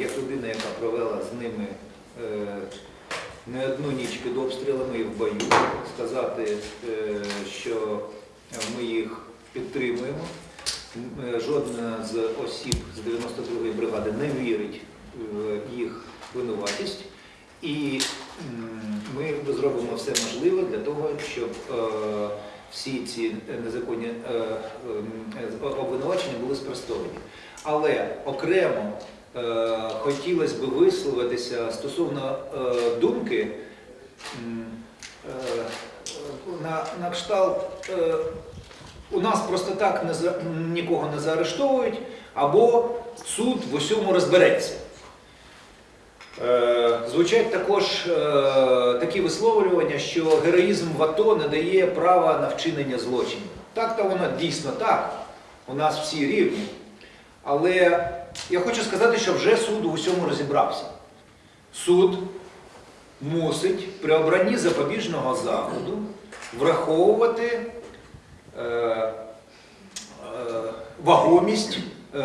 як людина, яка провела з ними е, не одну ніч під обстрілами і в бою, сказати, е, що ми їх підтримуємо. Е, Жодна з осіб з 92-ї бригади не вірить в їх винуватість. І ми зробимо все можливе для того, щоб всі ці незаконні обвинувачення були спростовані. Але окремо хотілося б висловитися стосовно е, думки е, на, на кшталт. е, у нас просто так не за- нікого не заарештовують, або суд в усьому розбереться. Е, Звучать також е, такі висловлювання, що героїзм в АТО не дає права на вчинення злочинів. Так то воно дійсно так. У нас всі рівні. Але я хочу сказати, що вже суд у всьому розібрався. Суд мусить при обранні запобіжного заходу враховувати е, е, вагомість е,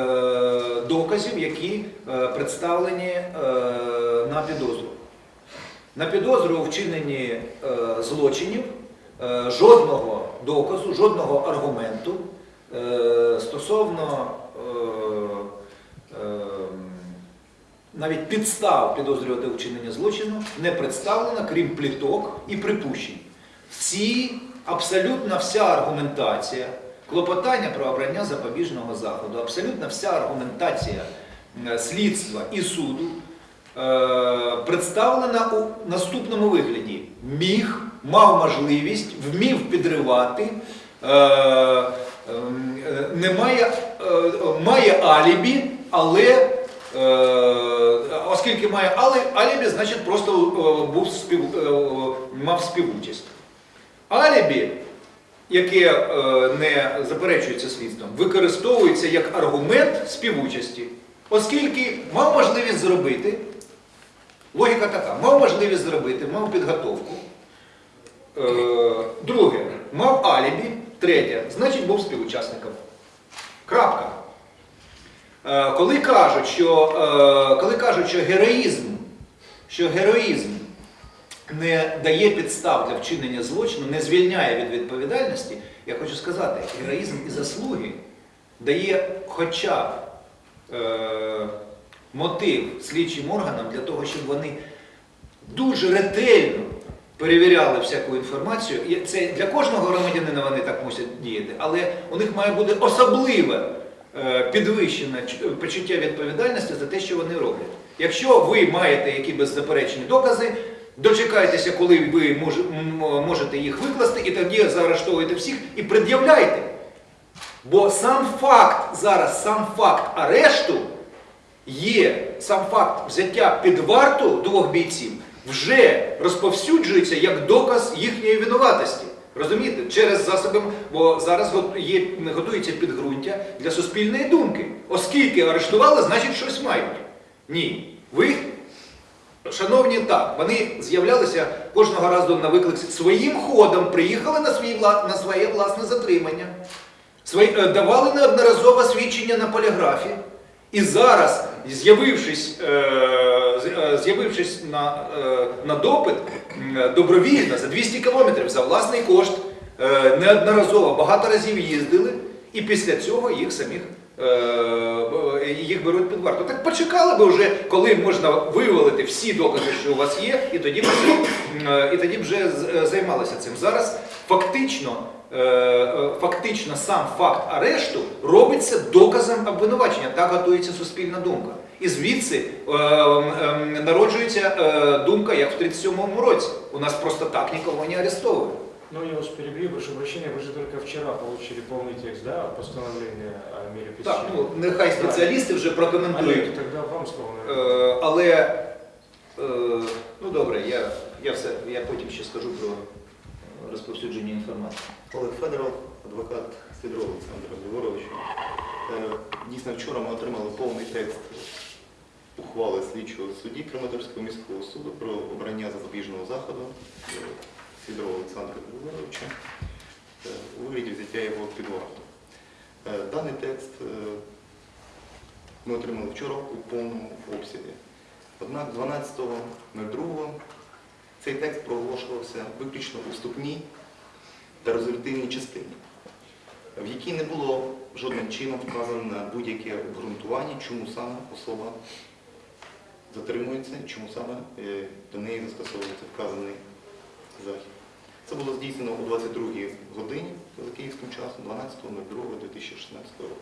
доказів, які е, представлені е, на підозру. На підозру у вчиненні е, злочинів е, жодного доказу, жодного аргументу е, стосовно е, навіть підстав підозрювати у вчиненні злочину не представлено, крім пліток і припущень. Всі, абсолютно вся аргументація, клопотання про обрання запобіжного заходу, абсолютно вся аргументація слідства і суду е, представлена у наступному вигляді. Міг, мав можливість, вмів підривати, е, ем, е, немає, має алібі, але Е, оскільки має али- алібі, значить просто е, був спів, е, мав співучасть. Алібі, яке не заперечується слідством, використовується як аргумент співучасті, оскільки мав можливість зробити, логіка така, мав можливість зробити, мав підготовку. Друге, мав алібі. Третє, значить був співучасником. Крапка. Е, Коли кажуть, що, е, коли кажуть, що героїзм, що героїзм не дає підстав для вчинення злочину, не звільняє від відповідальності, я хочу сказати, героїзм і заслуги дає хоча б е, мотив слідчим органам для того, щоб вони дуже ретельно перевіряли всяку інформацію. І це для кожного громадянина вони так мусять діяти, але у них має бути особливе підвищене почуття відповідальності за те, що вони роблять. Якщо ви маєте які беззаперечні докази, дочекайтеся, коли ви можете їх викласти, і тоді заарештовуєте всіх і пред'являйте. Бо сам факт зараз, сам факт арешту є, сам факт взяття під варту двох бійців вже розповсюджується як доказ їхньої винуватості. Розумієте? Через засоби, бо зараз є, готується підґрунтя для суспільної думки. Оскільки арештували, значить щось мають. Ні. Ви, шановні, так, вони з'являлися кожного разу на виклик своїм ходом, приїхали на, свій, на своє власне затримання. Свої, е, давали неодноразово свідчення на поліграфі. І зараз, з'явившись, е, е, з'явившись на, е, на допит добровільно за 200 кілометрів за власний кошт, неодноразово багато разів їздили, і після цього їх самих їх беруть під варту. Так почекали би вже, коли можна вивалити всі докази, що у вас є, і тоді б, е, і тоді вже займалися цим. Зараз фактично фактично сам факт арешту робиться доказом обвинувачення. Так готується суспільна думка. І звідси е, е, народжується е, думка, як в 37-му році. У нас просто так нікого не арестовують. Ну, я вас перебью, прошу прощения, вы же только вчера получили полный текст, да, постановления о мере Так, ну нехай спеціалісти вже прокоментують. Олег, тогда вам слово, наверное. Е, але е, ну добре, я, я все я потім ще скажу про розповсюдження інформації. Олег Федоров, адвокат Сидорова Олександра Григоровича. Е, Дійсно, вчора ми отримали повний текст ухвали слідчого судді Краматорського міського суду про обрання запобіжного заходу е, Сидорова Олександра Григоровича е, у вигляді взяття його під варту. Е, Даний текст е, ми отримали вчора у повному обсязі. Однак 12.02 цей текст проголошувався виключно у вступній та резолютивній частині, в якій не було жодним чином вказано будь-яке обґрунтування, чому саме особа затримується, чому саме е, до неї застосовується вказаний захід. Це було здійснено о 22 годині за київським часом 12.02.2016 року.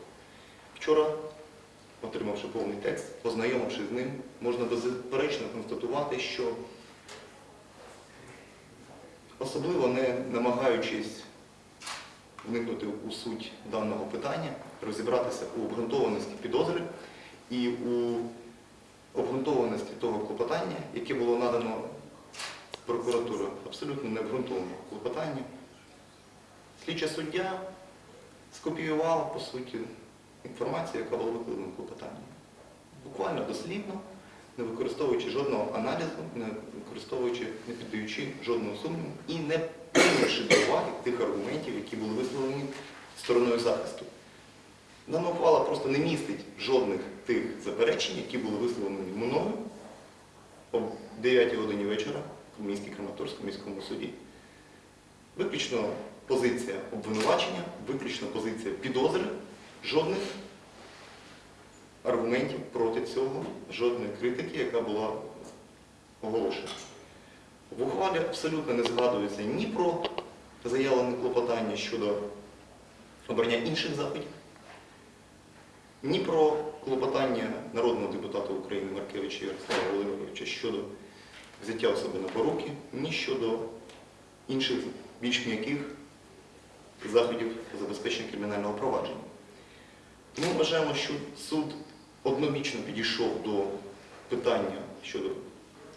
Вчора, отримавши повний текст, познайомившись з ним, можна безперечно констатувати, що особливо не намагаючись вникнути у суть даного питання, розібратися у обґрунтованості підозри і у обґрунтованості того клопотання, яке було надано прокуратурою, абсолютно необґрунтоване клопотання. Слідча суддя скопіювала, по суті, інформацію, яка була викладена в клопотанні. Буквально дослідно, не використовуючи жодного аналізу, не використовуючи, не піддаючи жодного сумніву і не прийнявши до уваги тих аргументів, які були висловлені стороною захисту. Дана ухвала просто не містить жодних тих заперечень, які були висловлені мною о 9 годині вечора в місті Краматорському міському суді. Виключно позиція обвинувачення, виключно позиція підозри, жодних аргументів проти цього, жодної критики, яка була оголошена. В ухвалі абсолютно не згадується ні про заявлене клопотання щодо обрання інших заходів, ні про клопотання народного депутата України Маркевича Ярослава Володимировича щодо взяття особи на поруки, ні щодо інших більш м'яких заходів забезпечення кримінального провадження. Ми вважаємо, що суд однобічно підійшов до питання щодо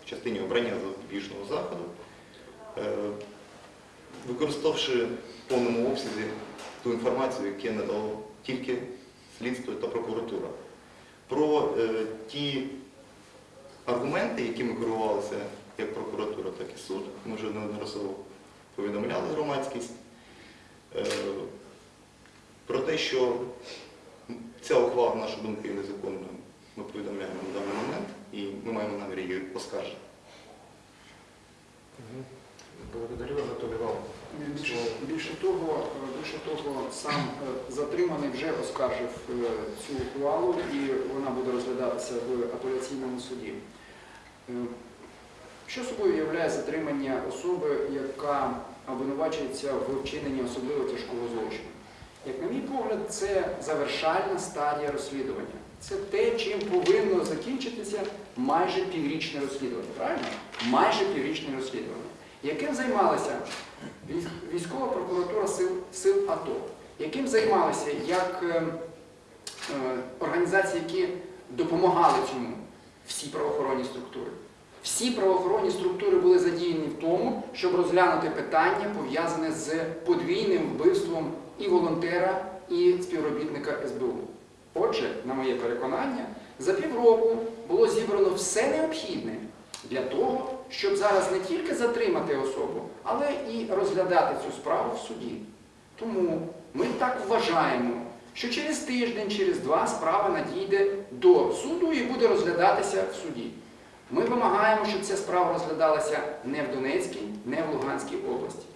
в частині обрання запобіжного заходу, е, використавши в повному обсязі ту інформацію, яку надало тільки слідство та прокуратура. Про е, ті аргументи, якими керувалися як прокуратура, так і суд, ми вже неодноразово повідомляли громадськість, е, про те, що ця ухвала, на нашу думку, є незаконною, ми повідомляємо на даний момент і ми маємо намір її оскаржити. Благодарю, Анатолий Иванович. Більше, більше того, більше того, сам е, затриманий вже оскаржив е, цю ухвалу і вона буде розглядатися в апеляційному суді. Е, Що собою являє затримання особи, яка обвинувачується в вчиненні особливо тяжкого злочину? Як на мій погляд, це завершальна стадія розслідування. Це те, чим повинно закінчитися майже піврічне розслідування. Правильно? Майже піврічне розслідування. Яким займалася військова прокуратура сил, сил АТО, яким займалися як е, е, організації, які допомагали цьому, всі правоохоронні структури. Всі правоохоронні структури були задіяні в тому, щоб розглянути питання, пов'язане з подвійним вбивством і волонтера, і співробітника СБУ. Отже, на моє переконання, за півроку було зібрано все необхідне для того, щоб зараз не тільки затримати особу, але і розглядати цю справу в суді. Тому ми так вважаємо, що через тиждень, через два справа надійде до суду і буде розглядатися в суді. Ми вимагаємо, щоб ця справа розглядалася не в Донецькій, не в Луганській області.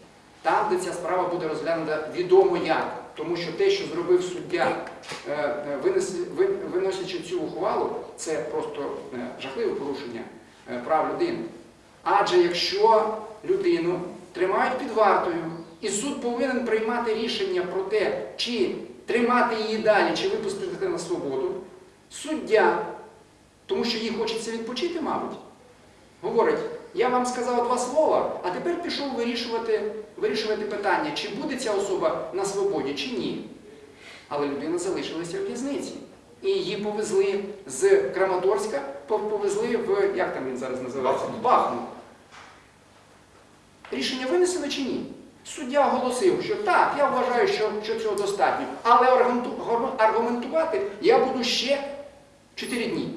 Там, де ця справа буде розглянута відомо як, тому що те, що зробив суддя, е, е, виносячи цю ухвалу, це просто е, жахливе порушення прав людини. Адже якщо людину тримають під вартою, і суд повинен приймати рішення про те, чи тримати її далі, чи випустити на свободу, суддя, тому що їй хочеться відпочити, мабуть, говорить, я вам сказав два слова, а тепер пішов вирішувати, вирішувати питання, чи буде ця особа на свободі, чи ні. Але людина залишилася в в'язниці. І її повезли з Краматорська, повезли в, як там він зараз називається? Бахмут. Рішення винесено чи ні? Суддя оголосив, що так, я вважаю, що, що цього достатньо. Але аргументувати я буду ще 4 дні.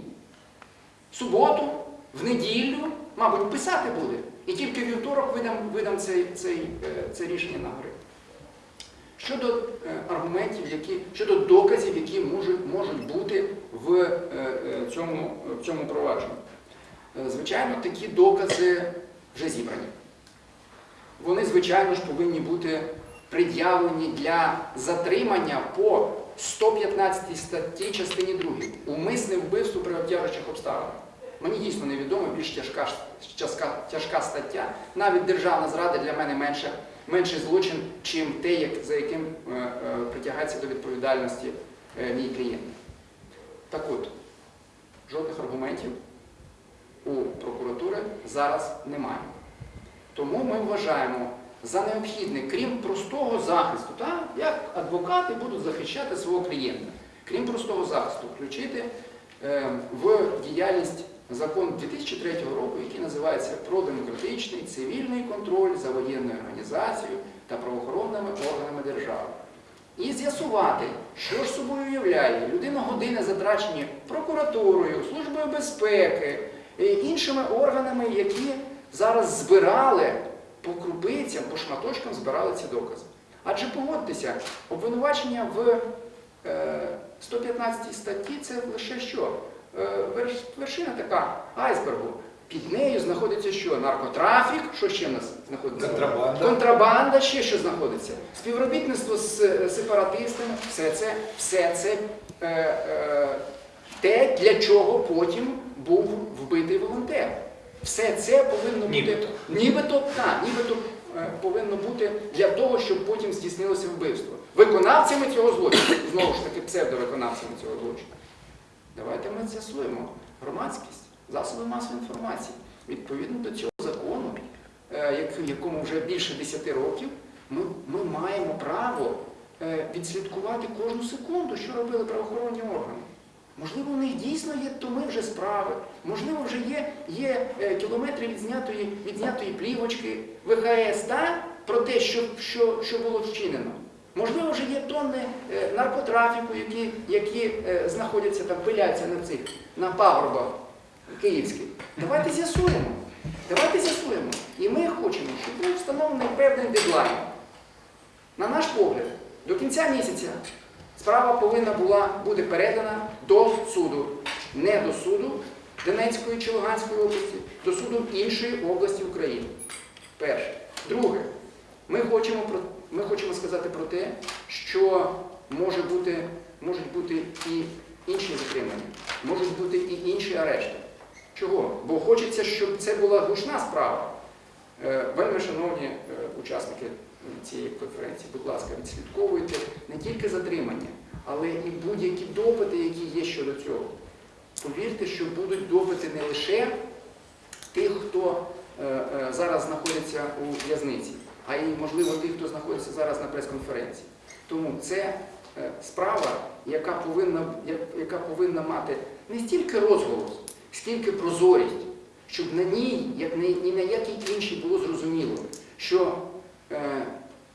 В суботу, в неділю, мабуть, писати буде. І тільки вівторок видам, видам цей, цей, е, це рішення на гори. щодо е, аргументів, які щодо доказів, які можуть, можуть бути в е, цьому, в цьому провадженні. Звичайно, такі докази вже зібрані. Вони, звичайно ж, повинні бути пред'явлені для затримання по 115 статті частині 2. Умисне вбивство при обтяжучих обставинах. Мені дійсно невідомо більш тяжка, тяжка, тяжка стаття. Навіть державна зрада для мене менше, менший злочин, чим те, як, за яким е, е, притягається до відповідальності е, мій клієнт. Так от, жодних аргументів у прокуратури зараз немає. Тому ми вважаємо за необхідне, крім простого захисту, так, як адвокати будуть захищати свого клієнта, крім простого захисту, включити е, в діяльність закон 2003 року, який називається про демократичний цивільний контроль за воєнною організацією та правоохоронними органами держави. І з'ясувати, що ж собою уявляє людина години затрачені прокуратурою, службою безпеки, і іншими органами, які зараз збирали по крупицям, по шматочкам збирали ці докази. Адже погодьтеся, обвинувачення в е, 115 статті це лише що? Е, верш- вершина така айсбергу. Під нею знаходиться що? Наркотрафік, що ще в нас знаходиться? Контрабанда. Контрабанда, ще що знаходиться. Співробітництво з е, сепаратистами, все це, все це е, е, те, для чого потім був вбитий волонтер. Все це повинно бути. Нібито. Нібито, так, нібито е, повинно бути для того, щоб потім здійснилося вбивство. Виконавцями цього злочину, знову ж таки, псевдовиконавцями цього злочину. Давайте ми з'ясуємо громадськість, засоби масової інформації. Відповідно до цього закону, е, якому вже більше 10 років, ми, ми маємо право е, відслідкувати кожну секунду, що робили правоохоронні органи. Можливо, у них дійсно є томи вже справи, можливо, вже є, є е, кілометри відзнятої, відзнятої плівочки ВХС та, про те, що, що, що було вчинено. Можливо, вже є тонни е, наркотрафіку, які, які е, знаходяться там, пиляться на цих на пагорбах київських. Давайте з'ясуємо. Давайте з'ясуємо. І ми хочемо, щоб був встановлений певний дедлайн. На наш погляд, до кінця місяця справа повинна була бути передана до суду. Не до суду Донецької чи Луганської області, до суду іншої області України. Перше. Друге, ми хочемо, про, ми хочемо сказати про те, що може бути, можуть бути і інші затримання, можуть бути і інші арешти. Чого? Бо хочеться, щоб це була гучна справа. Е, Вельми шановні е, учасники цієї конференції, будь ласка, відслідковуйте не тільки затримання, але і будь-які допити, які є щодо цього. Повірте, що будуть допити не лише тих, хто е, зараз знаходиться у в'язниці, а й, можливо, тих, хто знаходиться зараз на прес-конференції. Тому це е, справа, яка повинна, яка повинна мати не стільки розголос, скільки прозорість, щоб на ній, як ні, на якій іншій було зрозуміло, що е,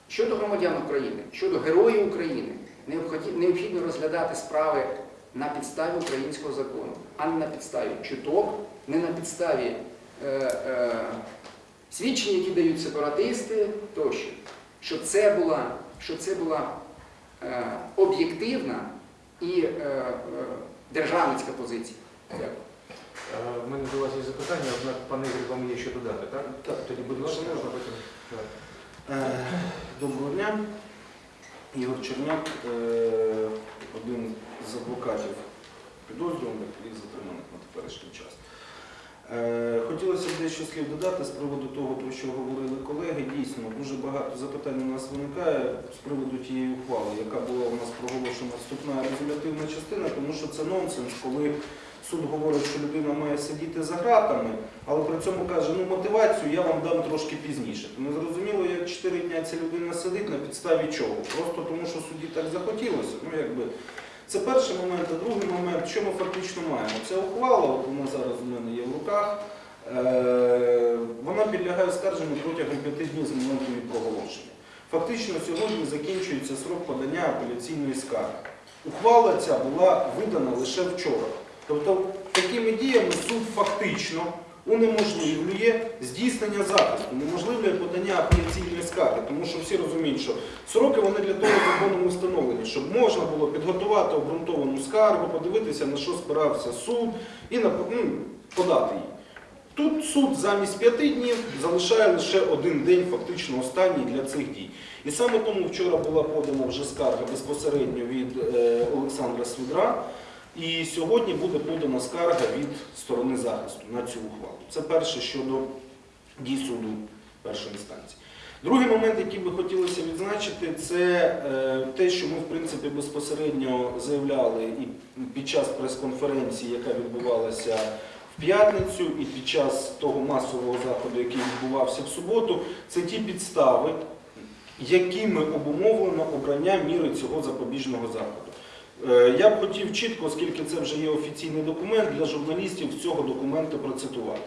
щодо громадян України, щодо героїв України, необхідно розглядати справи на підставі українського закону, а не на підставі чуток, не на підставі е, свідчень, які дають сепаратисти тощо. Щоб це була, щоб це була е, об'єктивна і е, е, державницька позиція. Дякую. Е, В мене до вас є запитання, однак пане Ігор, вам є що додати, так? Так. Тоді, будь ласка, Можна? потім. Е, Доброго дня. Ігор Черняк, е, один з адвокатів підозрюваних і затриманих на теперішній час. Е, Хотілося б дещо слів додати з приводу того, про що говорили колеги. Дійсно, дуже багато запитань у нас виникає з приводу тієї ухвали, яка була у нас проголошена вступна резолютивна частина, тому що це нонсенс, коли суд говорить, що людина має сидіти за ґратами, але при цьому каже, ну мотивацію я вам дам трошки пізніше. Не зрозуміло, як 4 дня ця людина сидить, на підставі чого. Просто тому, що судді так захотілося. Ну, якби, це перший момент, а другий момент, що ми фактично маємо? Ця ухвала, вона зараз у мене є в руках, е, вона підлягає оскарженню протягом 5 днів з моменту її проголошення. Фактично сьогодні закінчується срок подання апеляційної скарги. Ухвала ця була видана лише вчора. Тобто такими діями суд фактично унеможливлює здійснення захисту, унеможливлює подання апеляційної скарги, тому що всі розуміють, що сроки вони для того законом встановлені, щоб можна було підготувати обґрунтовану скаргу, подивитися, на що спирався суд і ну, подати її. Тут суд замість п'яти днів залишає лише один день, фактично останній для цих дій. І саме тому вчора була подана вже скарга безпосередньо від е, Олександра Свідра, і сьогодні буде подана скарга від сторони захисту на цю ухвалу. Це перше щодо дій суду першої інстанції. Другий момент, який би хотілося відзначити, це е, те, що ми в принципі безпосередньо заявляли і під час прес-конференції, яка відбувалася в п'ятницю, і під час того масового заходу, який відбувався в суботу, це ті підстави, якими обумовлено обрання міри цього запобіжного заходу. Е, Я б хотів чітко, оскільки це вже є офіційний документ, для журналістів цього документу процитувати.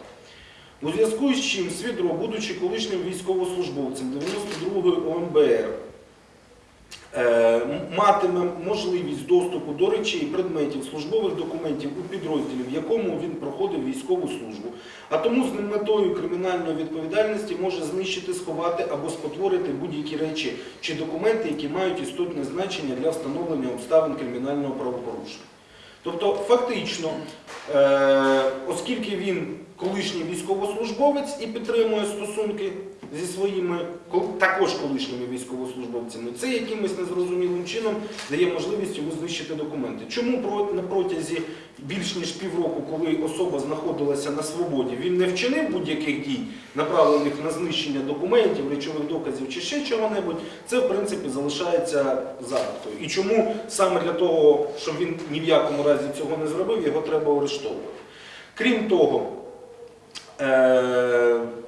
У зв'язку з чим Свідро, будучи колишнім військовослужбовцем 92-ї ОМБР, матиме можливість доступу до речей, предметів, службових документів у підрозділі, в якому він проходив військову службу, а тому з метою кримінальної відповідальності може знищити, сховати або спотворити будь-які речі чи документи, які мають істотне значення для встановлення обставин кримінального правопорушення. Тобто, фактично, е, оскільки він колишній військовослужбовець і підтримує стосунки зі своїми також колишніми військовослужбовцями, це якимось незрозумілим чином дає можливість йому знищити документи. Чому на протязі більш ніж півроку, коли особа знаходилася на свободі, він не вчинив будь-яких дій, направлених на знищення документів, речових доказів чи ще чого-небудь, це в принципі залишається загадкою. І чому саме для того, щоб він ні в якому разі цього не зробив, його треба арештовувати. Крім того,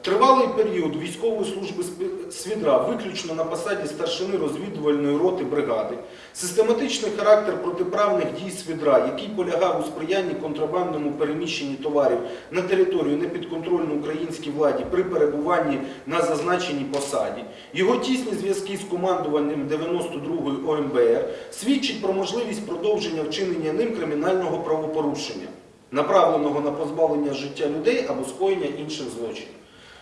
Тривалий період військової служби свідра виключно на посаді старшини розвідувальної роти бригади, систематичний характер протиправних дій свідра, який полягав у сприянні контрабандному переміщенні товарів на територію непідконтрольну українській владі при перебуванні на зазначеній посаді, його тісні зв'язки з командуванням 92-ї ОМБР свідчить про можливість продовження вчинення ним кримінального правопорушення направленого на позбавлення життя людей або скоєння інших злочинів.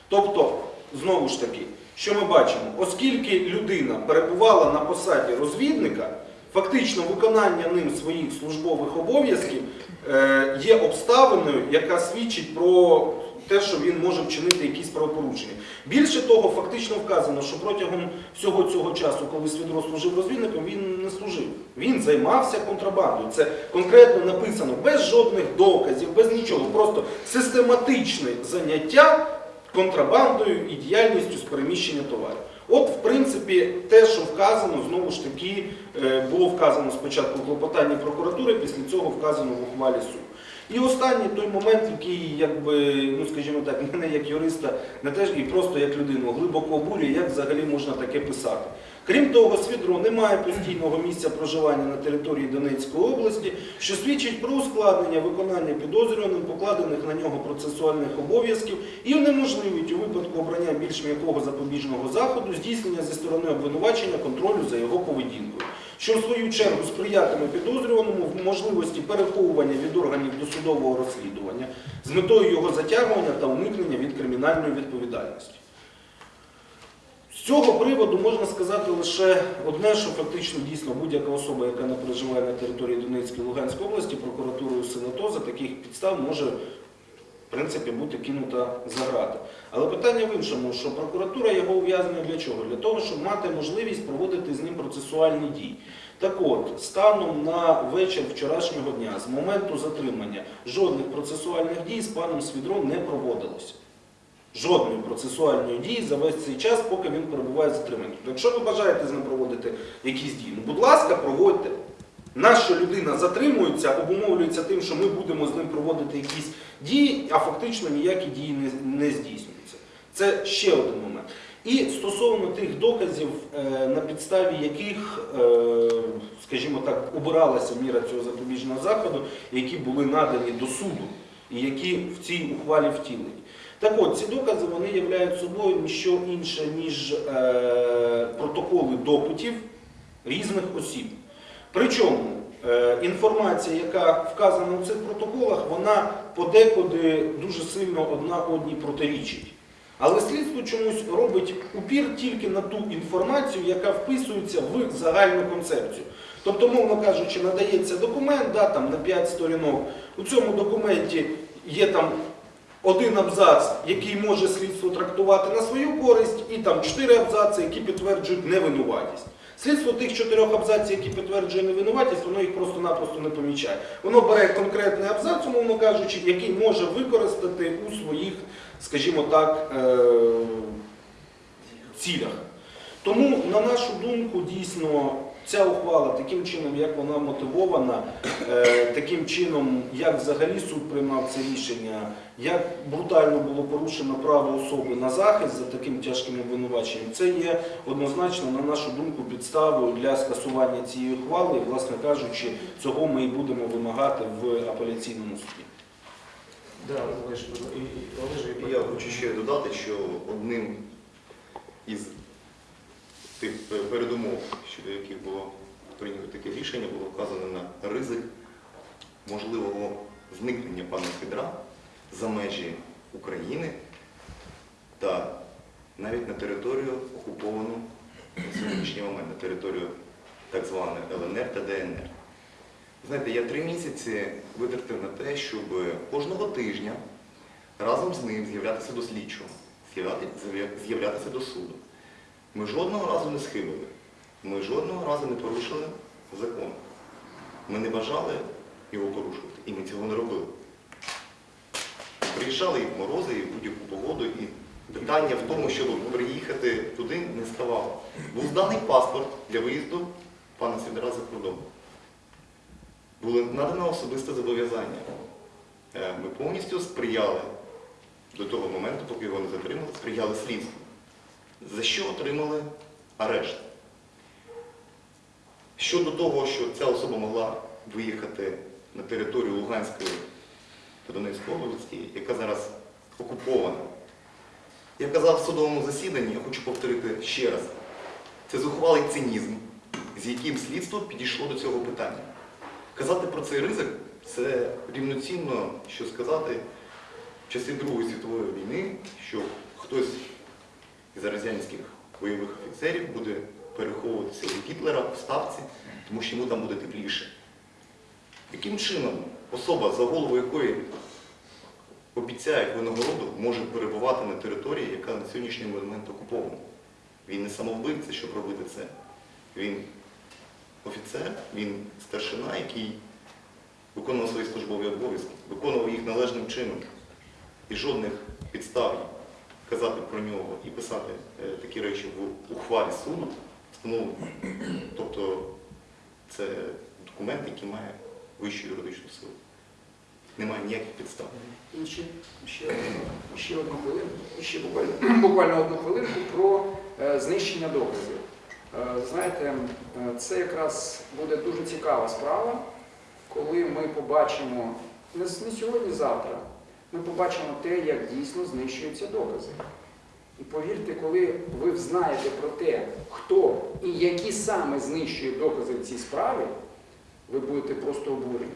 Тобто, знову ж таки, що ми бачимо, оскільки людина перебувала на посаді розвідника, фактично виконання ним своїх службових обов'язків е, є обставиною, яка свідчить про те, що він може вчинити якісь правопорушення. Більше того, фактично вказано, що протягом всього цього часу, коли Свідро служив розвідником, він не служив. Він займався контрабандою. Це конкретно написано без жодних доказів, без нічого. Просто систематичне заняття контрабандою і діяльністю з переміщення товарів. От, в принципі, те, що вказано, знову ж таки, е, було вказано спочатку в клопотанні прокуратури, після цього вказано в ухвалі суду. І останній той момент, який, якби, ну скажімо так, мене як юриста, не теж і просто як людину глибоко обурює, як взагалі можна таке писати. Крім того, Свідро не має постійного місця проживання на території Донецької області, що свідчить про ускладнення виконання підозрюваним покладених на нього процесуальних обов'язків і унеможливить у випадку обрання більш м'якого запобіжного заходу здійснення зі сторони обвинувачення контролю за його поведінкою, що в свою чергу сприятиме підозрюваному в можливості переховування від органів досудового розслідування з метою його затягування та уникнення від кримінальної відповідальності. З цього приводу можна сказати лише одне, що фактично дійсно будь-яка особа, яка не проживає на території Донецької і Луганської області, прокуратурою СНАТО за таких підстав може в принципі бути кинута за грати. Але питання в іншому, що прокуратура його ув'язнює для чого? Для того, щоб мати можливість проводити з ним процесуальні дії. Так от, станом на вечір вчорашнього дня, з моменту затримання, жодних процесуальних дій з паном Свідром не проводилося жодної процесуальної дії за весь цей час, поки він перебуває затриманим. Тобто, якщо ви бажаєте з ним проводити якісь дії, ну будь ласка, проводьте. Наша людина затримується, обумовлюється тим, що ми будемо з ним проводити якісь дії, а фактично ніякі дії не, не здійснюються. Це ще один момент. І стосовно тих доказів, е, на підставі яких, е, скажімо так, обиралася міра цього запобіжного заходу, які були надані до суду і які в цій ухвалі втілені. Так от, ці докази вони являють собою ніщо інше, ніж е, протоколи допитів різних осіб. Причому е, інформація, яка вказана у цих протоколах, вона подекуди дуже сильно одна одній протирічить. Але слідство чомусь робить упір тільки на ту інформацію, яка вписується в загальну концепцію. Тобто, мовно кажучи, надається документ да, там, на 5 сторінок. У цьому документі є там один абзац, який може слідство трактувати на свою користь, і там чотири абзаци, які підтверджують невинуватість. Слідство тих чотирьох абзаців, які підтверджує невинуватість, воно їх просто-напросто не помічає. Воно бере конкретний абзац, умовно кажучи, який може використати у своїх, скажімо так, е- цілях. Тому, на нашу думку, дійсно, ця ухвала таким чином, як вона мотивована, е, таким чином, як взагалі суд приймав це рішення, як брутально було порушено право особи на захист за таким тяжким обвинуваченням, це є однозначно, на нашу думку, підставою для скасування цієї ухвали. І, власне кажучи, цього ми і будемо вимагати в апеляційному суді. Да, Олеж, і, і, Олеж, і І Я хочу ще додати, що одним із тих передумов, щодо яких було прийнято таке рішення, було вказано на ризик можливого зникнення пана Федра за межі України та навіть на територію окуповану на сьогоднішній момент, на територію так званої ЛНР та ДНР. Знаєте, я три місяці витратив на те, щоб кожного тижня разом з ним з'являтися до слідчого, з'являтися до суду. Ми жодного разу не схибили, ми жодного разу не порушили закон. Ми не бажали його порушувати, і ми цього не робили. Приїжджали і в морози, і в будь-яку погоду, і питання в тому, щоб приїхати туди, не ставало. Був зданий паспорт для виїзду пана Сідора за кордон. Було надано особисте зобов'язання. Е, Ми повністю сприяли до того моменту, поки його не затримали, сприяли слідству. За що отримали арешт? Щодо того, що ця особа могла виїхати на територію Луганської та Донецької області, яка зараз окупована. Я казав в судовому засіданні, я хочу повторити ще раз, це зухвалий цинізм, з яким слідство підійшло до цього питання. Казати про цей ризик це рівноцінно, що сказати в часи Другої світової війни, що хтось із радянських бойових офіцерів буде переховуватися від Гітлера в ставці, тому що йому там буде тепліше. Яким чином особа, за голову якої обіцяють винагороду, може перебувати на території, яка на сьогоднішній момент окупована? Він не самовбивця, щоб робити це. Він офіцер, він старшина, який виконував свої службові обов'язки, виконував їх належним чином. І жодних підстав казати про нього і писати е, такі речі в ухвалі суду встановлено. Тобто це документ, який має вищу юридичну силу. Немає ніяких підстав. Інші ще, ще одну хвилинку, ще буквально, буквально одну хвилинку про е, знищення доказів. Е, знаєте, е, це якраз буде дуже цікава справа, коли ми побачимо не, не сьогодні, завтра, ми побачимо те, як дійсно знищуються докази. І повірте, коли ви знаєте про те, хто і які саме знищують докази в цій справі, ви будете просто обурені.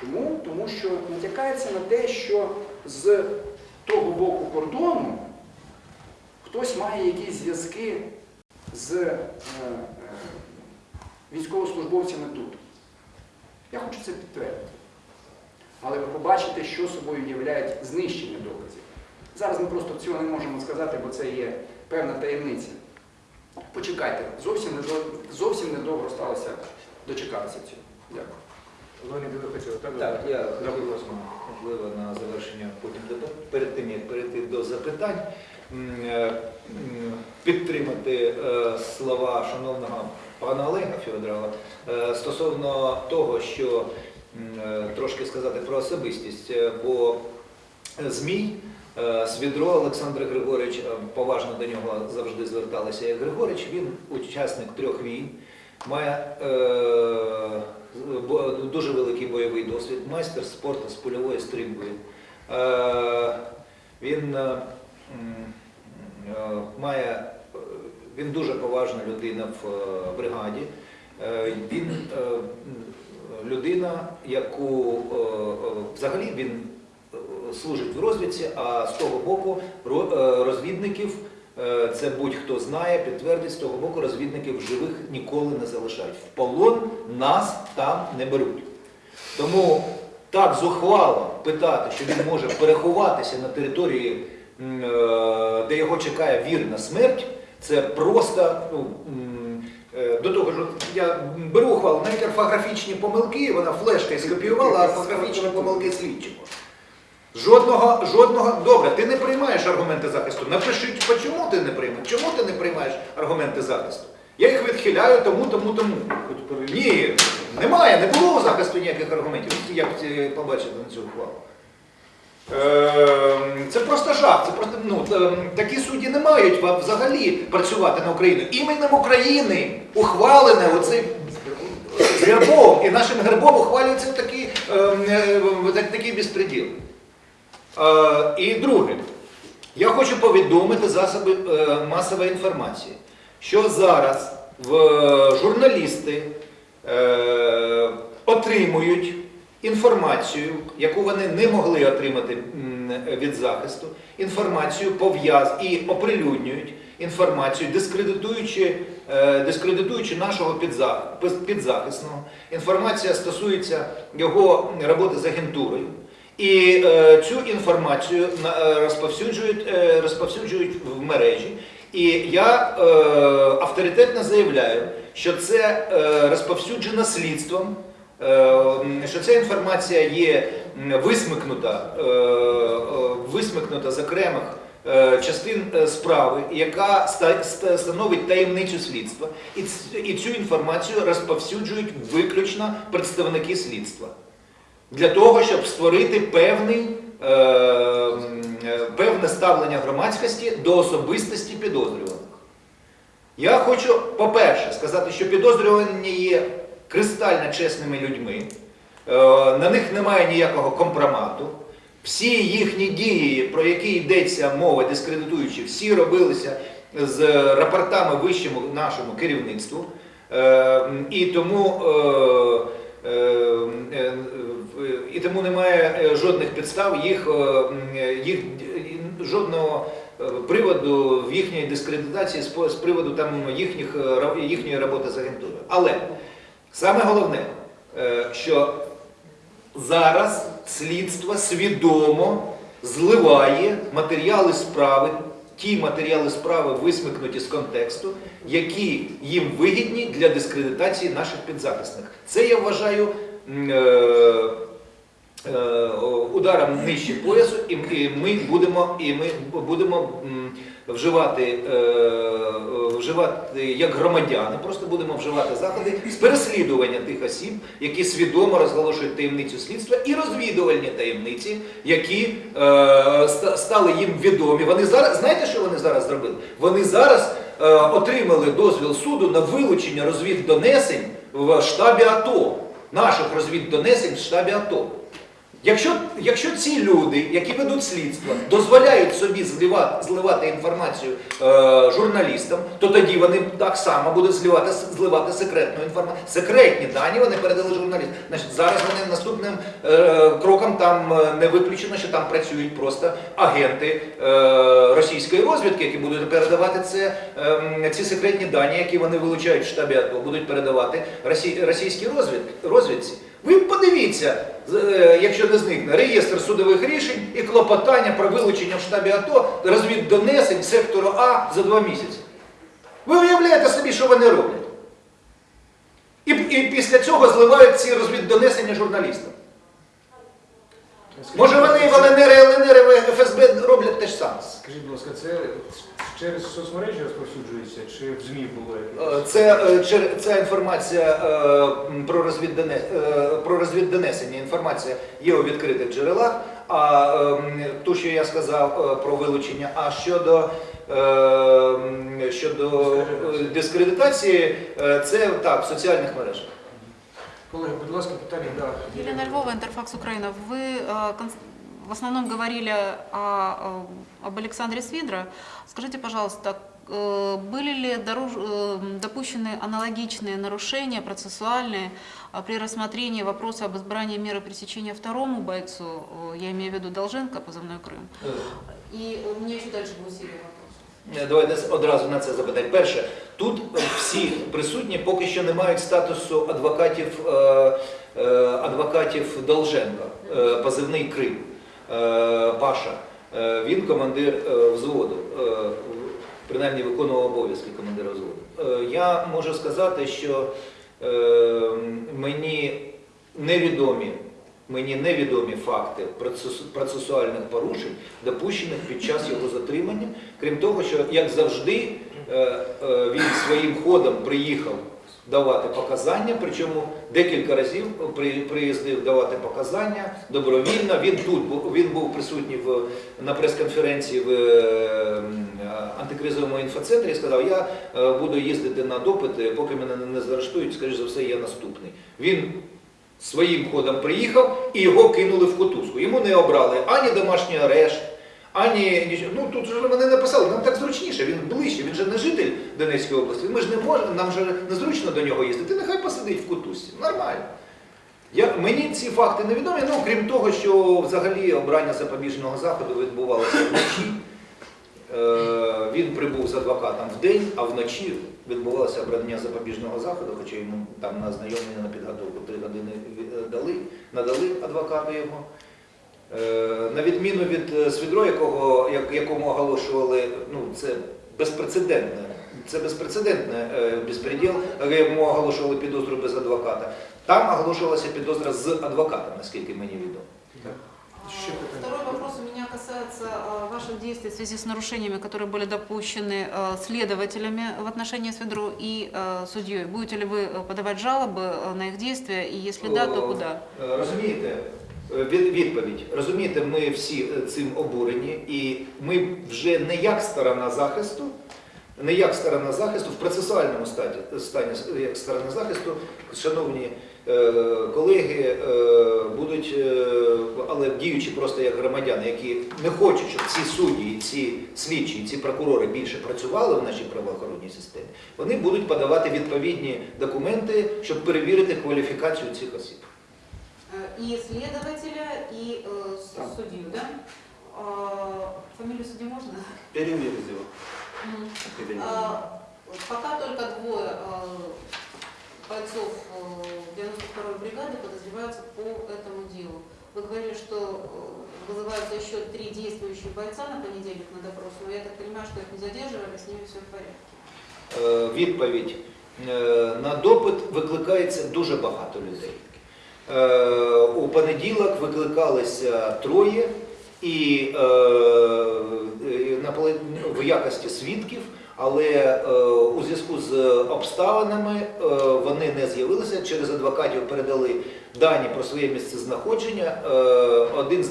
Чому? Тому що натякається на те, що з того боку кордону хтось має якісь зв'язки з е, е, військовослужбовцями тут. Я хочу це підтвердити. Але ви побачите, що собою являють знищення доказів. Зараз ми просто цього не можемо сказати, бо це є певна таємниця. Почекайте, зовсім недовго, зовсім недовго сталося дочекатися цього. Дякую. Леонід, ви хотіли, так? Так, я хотів, можливо, на завершення потім перед тим, як перейти до запитань, е, підтримати е, слова шановного пана Олега Федорова е, стосовно того, що трошки сказати про особистість, е, бо Змій, е, Свідро Олександр Григорович, е, поважно до нього завжди зверталися як Григорич, він учасник трьох війн, має е, дуже великий бойовий досвід, майстер спорту з польової стрільби. Е, він е, е, має, е, він дуже поважна людина в е, бригаді. Е, Він е, людина, яку е, е, взагалі він е, служить в розвідці, а з того боку розвідників, це будь-хто знає, підтвердить, з того боку розвідників живих ніколи не залишають. В полон нас там не беруть. Тому так зухвало питати, що він може переховатися на території, де його чекає вірна смерть, це просто ну, до того ж, я беру ухвалу, навіть орфографічні помилки, вона флешкою скопіювала, а орфографічні помилки слідчимо. Жодного, жодного, добре, ти не приймаєш аргументи захисту. Напиши, чому ти не приймаєш? Чому ти не приймаєш аргументи захисту? Я їх відхиляю тому, тому, тому. Ні, немає, не було у захисту ніяких аргументів. Як е, побачите на цю ухвалу? Ем, Це просто жах. Це просто, ну, ем, такі судді не мають взагалі працювати на Україну. Іменем України ухвалене оцей гербом, і нашим гербом ухвалюється такий, ем, е, такий безпреділ. Е, І друге, я хочу повідомити засоби е, масової інформації, що зараз журналісти отримують інформацію, яку вони не могли отримати від захисту, інформацію пов'яз і оприлюднюють інформацію, дискредитуючи, е, дискредитуючи нашого підзах- підзахисного. Інформація стосується його роботи з агентурою. І е, цю інформацію е, розповсюджують, розповсюджують в мережі. І я авторитетно заявляю, що це розповсюджено слідством, що ця інформація є висмикнута, е, е, висмикнута з окремих е, частин е, справи, яка ста- ста- становить таємницю слідства. І, цю інформацію розповсюджують виключно представники слідства для того, щоб створити певний, е, е, певне ставлення громадськості до особистості підозрюваних. Я хочу, по-перше, сказати, що підозрювані є кристально чесними людьми, е, на них немає ніякого компромату. Всі їхні дії, про які йдеться мова, дискредитуючи, всі робилися з рапортами вищому нашому керівництву. Е, І тому, е, і тому немає жодних підстав їх, їх жодного приводу в їхній дискредитації з приводу там їхніх, їхньої роботи з агентурою. Але саме головне, е, що зараз слідство свідомо зливає матеріали справи, ті матеріали справи висмикнуті з контексту, які їм вигідні для дискредитації наших підзахисних. Це я вважаю е, е, ударом нижче поясу, і ми будемо, і ми будемо вживати, е, вживати як громадяни, просто будемо вживати заходи з переслідування тих осіб, які свідомо розголошують таємницю слідства і розвідувальні таємниці, які е, стали їм відомі. Вони зараз знаєте, що вони зараз зробили? Вони зараз е, отримали дозвіл суду на вилучення розвіддонесень в штабі АТО, наших розвіддонесень в штабі АТО. Якщо, якщо ці люди, які ведуть слідство, дозволяють собі зливати, зливати інформацію е, журналістам, то тоді вони так само будуть зливати, зливати секретну інформацію. Секретні дані вони передали журналістам. Значить, зараз вони наступним е, кроком там е, не виключено, що там працюють просто агенти е, російської розвідки, які будуть передавати це, е, ці секретні дані, які вони вилучають в штабі будуть передавати росій, російській розвід, розвідці. Ви подивіться, е, якщо не зникне, реєстр судових рішень і клопотання про вилучення в штабі АТО розвіддонесень сектору А за два місяці. Ви уявляєте собі, що вони роблять? І, і після цього зливають ці розвіддонесення журналістам. Може вони в ЛНР, ЛНР, ФСБ роблять те ж саме. Скажіть, будь ласка, це через соцмережі розповсюджується чи в ЗМІ було? Е? Це, е, ця інформація е, про, е, про розвіддонесення інформація є у відкритих джерелах, а ем, ту, що я сказав про вилучення, а щодо, щодо дискредитації, це так, в соціальних мережах. Колеги, будь ласка, питання, да. Елена Львова, Интерфакс Украина. Вы э, в основном говорили о, об Александре Свидро. Скажите, пожалуйста, э, были ли доруж- э, допущены аналогичные нарушения процессуальные при рассмотрении вопроса об избрании меры пресечения второму бойцу, я имею в виду Долженко, позывной Крым? И у меня еще дальше будет серия вопросов. Е, Давайте одразу на це запитати. Перше, тут е, всі присутні поки що не мають статусу адвокатів, е, адвокатів Долженка, позивний Крим, Паша. Він командир взводу, принаймні виконував обов'язки командира взводу. Я можу сказати, що мені невідомі. Мені невідомі факти процесуальних порушень, допущених під час його затримання. Крім того, що, як завжди, е, е, він своїм ходом приїхав давати показання, причому декілька разів приїздив давати показання добровільно. Він тут він був присутній в, на прес-конференції в е, антикризовому інфоцентрі і сказав, я буду їздити на допити, поки мене не заарештують, скоріш за все, я наступний. Він своїм ходом приїхав і його кинули в котузку. Йому не обрали ані домашній арешт, ані. Ну тут же вони написали, нам так зручніше, він ближче, він же не житель Донецької області. Ми ж не можемо, нам же незручно до нього їздити. Нехай посидить в котузці. Нормально. Я, мені ці факти невідомі, ну крім того, що взагалі обрання запобіжного заходу відбувалося вночі. Е, він прибув з адвокатом в день, а вночі відбувалося обрання запобіжного заходу, хоча йому там на ознайомлення на підготовку три години ві- дали, надали адвокату його. Е, На відміну від е, Свідро, якого, якому оголошували, ну це безпрецедентне, це безпрецедентне е, безпреділ, якому оголошували підозру без адвоката. Там оголошувалася підозра з адвокатом, наскільки мені відомо. Еще А, какая-то- Второй вопрос у меня касается а, ваших действий в связи с нарушениями, которые были допущены а, следователями в отношении Сведро и а, судьей. Будете ли вы а, подавать жалобы а, на их действия, и если да, то О, куда? е, Розумієте, е, від- відповідь. Розумієте, ми всі е, цим обурені, і ми вже не як сторона захисту, не як сторона захисту, в процесуальному статі, стані як сторона захисту, шановні е, колеги, е, будуть, е, але діючи просто як громадяни, які не хочуть, щоб ці судді, ці слідчі, ці прокурори більше працювали в нашій правоохоронній системі, вони будуть подавати відповідні документи, щоб перевірити кваліфікацію цих осіб. Э, И следователя, и э, с- Так. судью, да? А, Фамилию судьи можно? Перевірзів. Мгм. Кабінет. А, Пока только двое а, бойцов а, 92-й бригады подозреваются по этому делу. Вы говорили, что э, вызываются еще три действующих бойца на понедельник на допрос, но я так понимаю, что их не задерживали, с ними все в порядке. Е, Відповідь. Е, На допит викликається дуже багато людей. Е, У понеділок викликалися троє і е, е, на поле- в якості свідків, але е, у зв'язку з обставинами е, вони не з'явилися. Через адвокатів передали дані про своє місце знаходження. Е, Один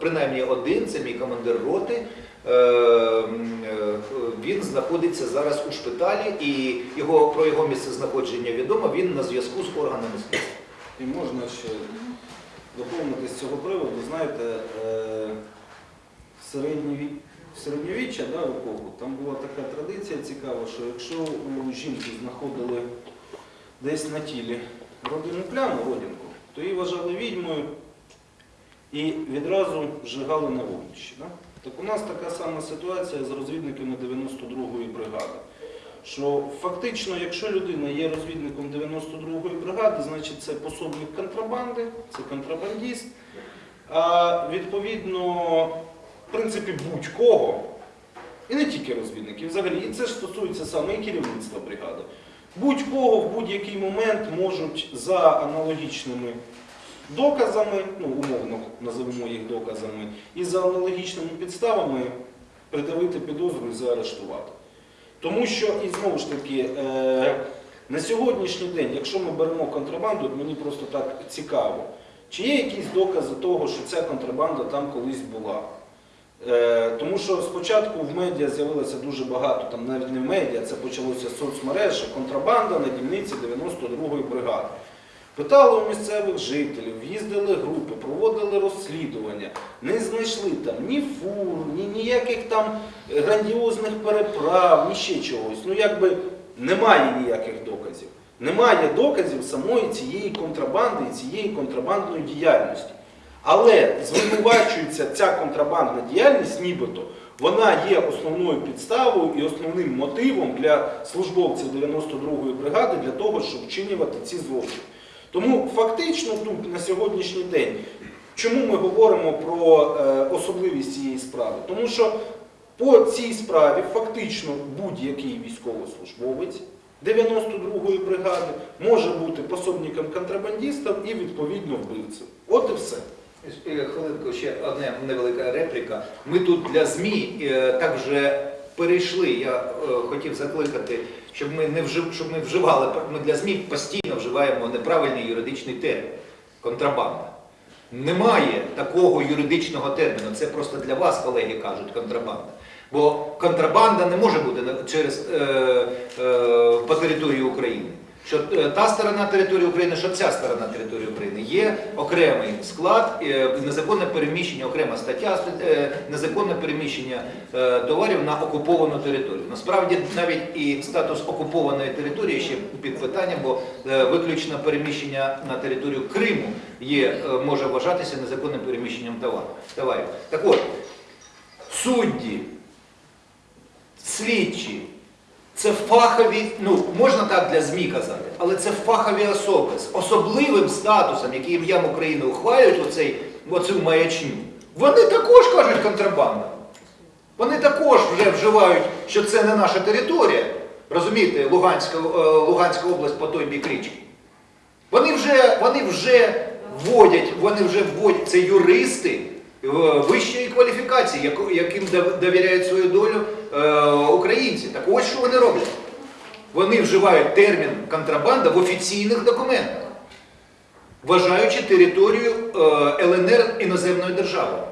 принаймні один, це мій командир роти. Він знаходиться зараз у шпиталі, і його про його місце знаходження відомо. Він на зв'язку з органами слідства. І можна ще доповнити з цього приводу. Знаєте, е, в середньові- середньовіччя да, епоху, там була така традиція цікава, що якщо у жінки знаходили десь на тілі родинну пляму, родинку, то її вважали відьмою і відразу зжигали на вогнищі. Да? Так у нас така сама ситуація з розвідниками 92-ї бригади. Що фактично, якщо людина є розвідником 92-ї бригади, значить це пособник контрабанди, це контрабандіст. А відповідно, в принципі, будь-кого, і не тільки розвідників, взагалі, і це ж стосується саме і керівництва бригади. Будь-кого в будь-який момент можуть за аналогічними доказами, ну умовно називемо їх доказами, і за аналогічними підставами придавити підозру і заарештувати. Тому що, і знову ж таки, е, на сьогоднішній день, якщо ми беремо контрабанду, мені просто так цікаво, чи є якісь докази того, що ця контрабанда там колись була? Е, тому що спочатку в медіа з'явилося дуже багато, там навіть не в медіа, це почалося з соцмереж, контрабанда на дільниці 92-ї бригади. Питали у місцевих жителів, їздили групи, проводили розслідування, не знайшли там ні фур, ні ніяких там грандіозних переправ, ні ще чогось. Ну якби немає ніяких доказів. Немає доказів самої цієї контрабанди і цієї контрабандної діяльності. Але звинувачується ця контрабандна діяльність, нібито вона є основною підставою і основним мотивом для службовців 92-ї бригади для того, щоб вчинювати ці злочини. Тому фактично тут на сьогоднішній день, чому ми говоримо про е, особливість цієї справи? Тому що по цій справі фактично будь-який військовослужбовець 92-ї бригади може бути пособником контрабандистів і відповідно вбивцем. От і все. Е, Хвилинку, ще одна невелика репліка. Ми тут для ЗМІ е, так вже перейшли. Я е, хотів закликати, щоб ми не вжив, щоб ми вживали. Ми для ЗМІ постійно вживаємо неправильний юридичний термін контрабанда. Немає такого юридичного терміну. Це просто для вас, колеги, кажуть контрабанда. Бо контрабанда не може бути через е, е, по території України. Що е, та сторона території України, що ця сторона території України є окремий склад, е, незаконне переміщення, окрема стаття е, незаконне переміщення товарів на окуповану територію. Насправді навіть і статус окупованої території ще під питанням, бо виключно переміщення на територію Криму є, може вважатися незаконним переміщенням товарів. Так от, судді, слідчі, це фахові, ну можна так для ЗМІ казати, але це фахові особи з особливим статусом, які ім'ям України ухвалюють оцей, оцю маячню. Вони також кажуть контрабанда. Вони також вже вживають, що це не наша територія. Розумієте, Луганська, е, Луганська область по той бік річки. Вони вже, вони вже вводять, вони вже вводять, це юристи вищої кваліфікації, яку- яким дов- довіряють свою долю е, українці. Так ось що вони роблять. Вони вживають термін контрабанда в офіційних документах, вважаючи територію е, ЛНР іноземною державою.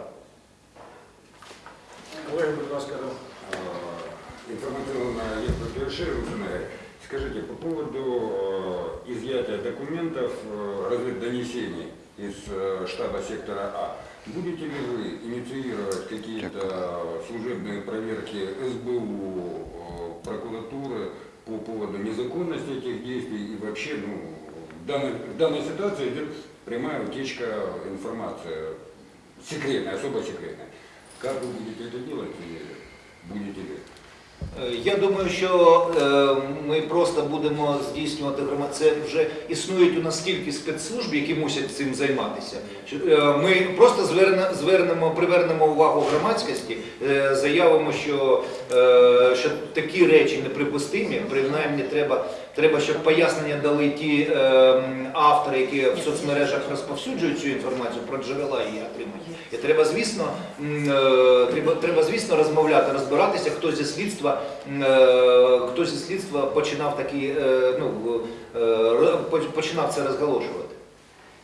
Колеги, будь ласка, да. А, информационно есть подтверждение. Скажите, по поводу э, изъятия документов, э, разведдонесений из э, штаба сектора А, будете ли вы инициировать какие-то служебные проверки СБУ, э, прокуратуры по поводу незаконности этих действий и вообще, ну, в данной, в данной ситуации идет прямая утечка информации, секретная, особо секретная. Как вы будете это делать и будете ли? Е, Я думаю, що е, ми просто будемо здійснювати громад. Це вже існують у нас стільки спецслужб, які мусять цим займатися. Е, Ми просто звернемо, привернемо увагу громадськості, заявимо, що, що такі речі неприпустимі. Принаймні, треба, треба, щоб пояснення дали ті е, м, автори, які в соцмережах розповсюджують цю інформацію про джерела її отримання. І треба, звісно, м, е, треба, треба, звісно, розмовляти, розбиратися, хто зі слідства, м, е, хто зі слідства починав такі, е, ну, е, ро- поч- починав це розголошувати.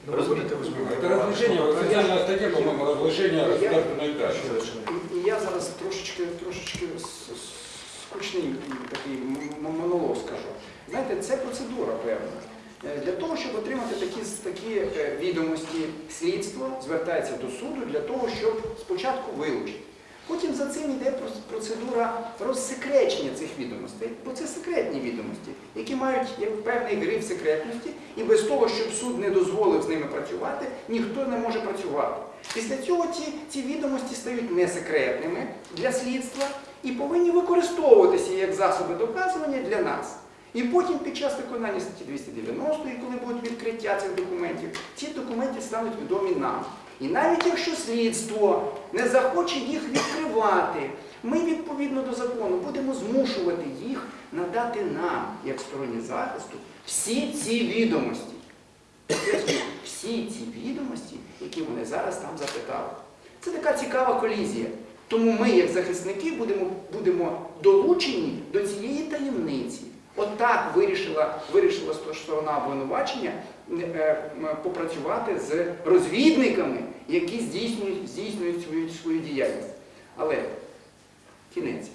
Ну, вы будете Это воспринимать? разглашение, официальная статья, по-моему, разглашение государственной тайны. І, і я зараз трошечки, трошечки с- с- скучний такий м- м- монолог скажу. Знаєте, це процедура певна. Е, Для того, щоб отримати такі, такі е, відомості, слідство звертається до суду для того, щоб спочатку вилучити. Потім за цим йде процедура розсекречення цих відомостей, бо це секретні відомості, які мають певний гриф секретності, і без того, щоб суд не дозволив з ними працювати, ніхто не може працювати. Після цього ці, ці відомості стають несекретними для слідства і повинні використовуватися як засоби доказування для нас. І потім під час виконання статті 290, коли буде відкриття цих документів, ці документи стануть відомі нам. І навіть якщо слідство не захоче їх відкривати, ми відповідно до закону будемо змушувати їх надати нам, як стороні захисту, всі ці відомості. Всі ці відомості, які вони зараз там запитали. Це така цікава колізія. Тому ми, як захисники, будемо, будемо долучені до цієї таємниці. Отак вирішила, вирішила сторона обвинувачення е, попрацювати з розвідниками, які здійснюють, здійснюють свою, свою діяльність. Але кінець.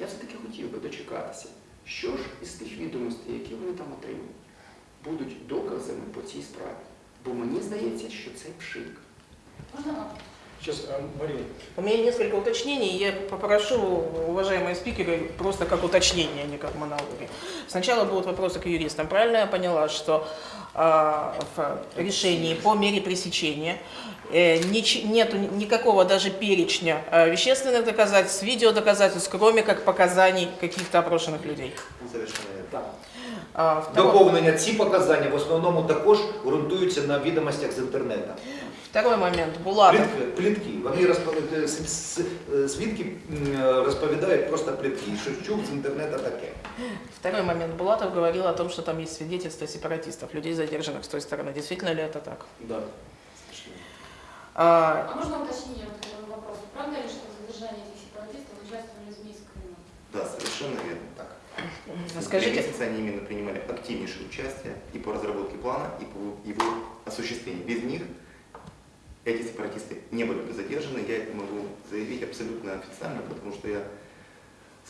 Я все-таки хотів би дочекатися, що ж із тих відомостей, які вони там отримали, будуть доказами по цій справі. Бо мені здається, що це пшик. Можно вам? Сейчас, а, Марина, У меня несколько уточнений. Я попрошу, уважаемые спикеры, просто как уточнение, а не как монологи. Сначала будут вопросы к юристам. Правильно я поняла, что а, в решении по мере пресечения э, нич- нету никакого даже перечня а, вещественных доказательств, видеодоказательств, кроме как показаний каких-то опрошенных людей? Совершенно верно. Так. А, второй- Доповнення ці показання в основному також ґрунтуються на відомостях з інтернету. Второй момент. Булатов. Плітки, плітки. Вони розповідають, с- с- е, свідки м, е, розповідають просто плітки, що чув з інтернету таке. Второй момент. Булатов говорил о том, что там есть свидетельства сепаратистов, людей, задержанных с той стороны. Действительно ли это так? Да. Совершенно. А, А можно уточнение вот к этому вопросу? Правда ли, что в задержании этих сепаратистов участвовали СМИ из Крыма? Да, совершенно верно. Так. Три скажите, месяца они именно принимали активнейшее участие и по разработке плана, и по его осуществлению. Без них эти сепаратисты не были бы задержаны. Я это могу заявить абсолютно официально, потому что я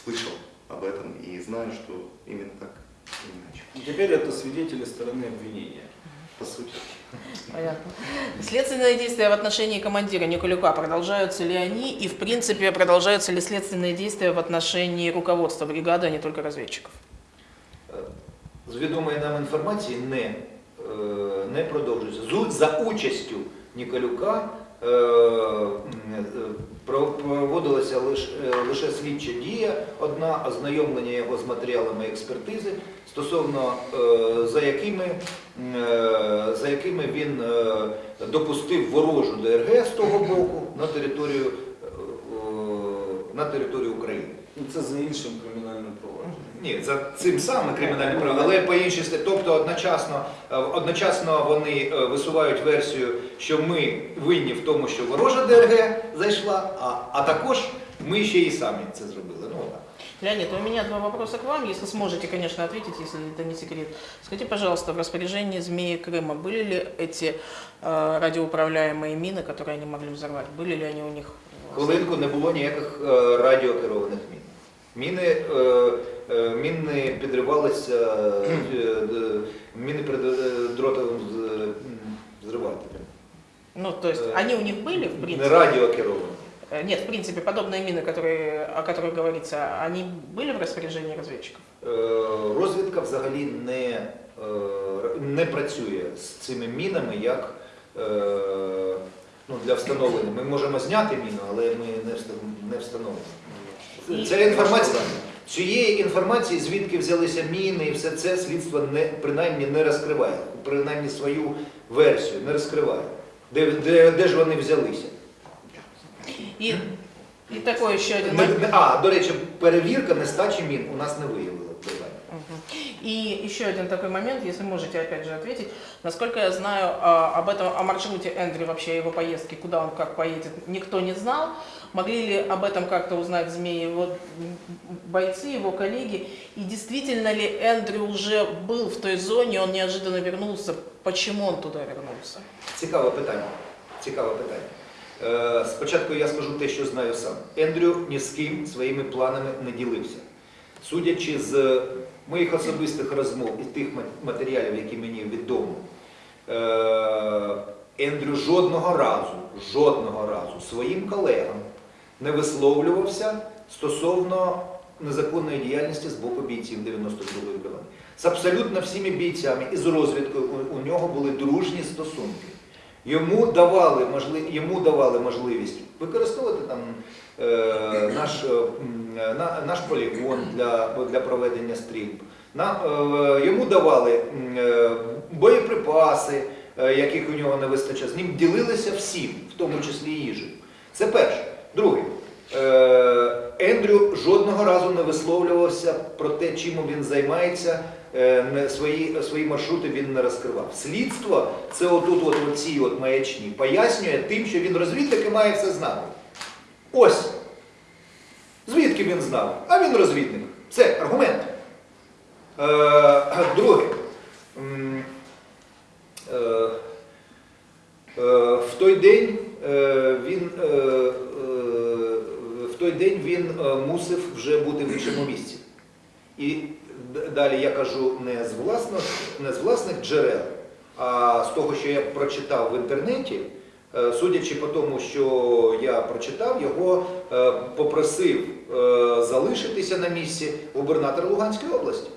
слышал об этом и знаю, что именно так и не иначе. И теперь это свидетели стороны обвинения. По сути. Понятно. Следственные действия в отношении командира Николюка, продолжаются ли они и, в принципе, продолжаются ли следственные действия в отношении руководства бригады, а не только разведчиков? Е, З відомої нам інформації не, е, не продовжується. Зу- За участю Ніколюка е, м, е, проводилася лише, слідча дія, одна ознайомлення його з матеріалами експертизи, стосовно е, за якими, за якими він допустив ворожу ДРГ з того боку на територію, на територію України. Ну, це за іншим кримінальним провадженням. Ні, за цим самим кримінальним правом, але по іншій статті. Тобто одночасно, е, одночасно вони е, висувають версію, що ми винні в тому, що ворожа ДРГ зайшла, а, а також ми ще і самі це зробили. Ну, отак. Леонид, у меня два вопроса к вам, если сможете, конечно, ответить, если это не секрет. Скажите, пожалуйста, в распоряжении змеи Крыма были ли эти э, радиоуправляемые мины, которые они могли взорвать? Были ли они у них? Хвилинку не було ніяких е, радіокерованих мін. Міни, е, е, міни підривалися, е, д- міни перед е, дротовим з- м, зривателем. Ну, то есть Э, они у них были, в Не принципе? радіокеровані. Э, Нет, в принципе, подобные мины, которые, о которых говорится, они были в распоряжении разведчиков? Е, Розвідка взагалі не, е, не працює з цими мінами як е, ну, для встановлення. Ми можемо зняти міну, але ми не вста- не встановимо. Ця інформація, цієї інформації, звідки взялися міни і все це слідство не, принаймні не розкриває, принаймні свою версію не розкриває. Де, де, де ж вони взялися? И, и такой еще один Не- А, до речі, перевірка нестачі мін у нас не виявила. И еще один такой момент, если можете опять же ответить. Насколько я знаю, об этом, о маршруте Эндри, вообще о его поездке, куда он как поедет, никто не знал. Могли ли об этом как-то узнать змеи, его м, бойцы, его коллеги? И действительно ли Эндрю уже был в той зоне, он неожиданно вернулся? Почему он туда вернулся? Цікаве питання. Цікаве питання. Е, спочатку я скажу те, що знаю сам. Ендрю ні з ким своїми планами не ділився. Судячи з моїх особистих розмов і тих ма- матеріалів, які мені відомо, е, Ендрю жодного разу, жодного разу своїм колегам не висловлювався стосовно незаконної діяльності з боку бійців 92-ї бригади. З абсолютно всіми бійцями і з розвідкою у, нього були дружні стосунки. Йому давали, можли- йому давали можливість використовувати там е, наш, е, наш полігон для, для проведення стрільб. На, е, йому давали е, боєприпаси, е, яких у нього не вистачає. З ним ділилися всім, в тому числі їжею. Це перше. Друге. Ендрю жодного разу не висловлювався про те, чим він займається, е, свої, свої маршрути він не розкривав. Слідство це отут, от, от ці от маячні, пояснює тим, що він розвідник і має все знати. Ось. Звідки він знав? А він розвідник. Це аргумент. Е, друге. Е, в той день він в той день він е, мусив вже бути в іншому місці. І далі я кажу не з власних, не з власних джерел, а з того, що я прочитав в інтернеті. Е, Судячи по тому, що я прочитав, його е, попросив залишитися на місці губернатор Луганської області.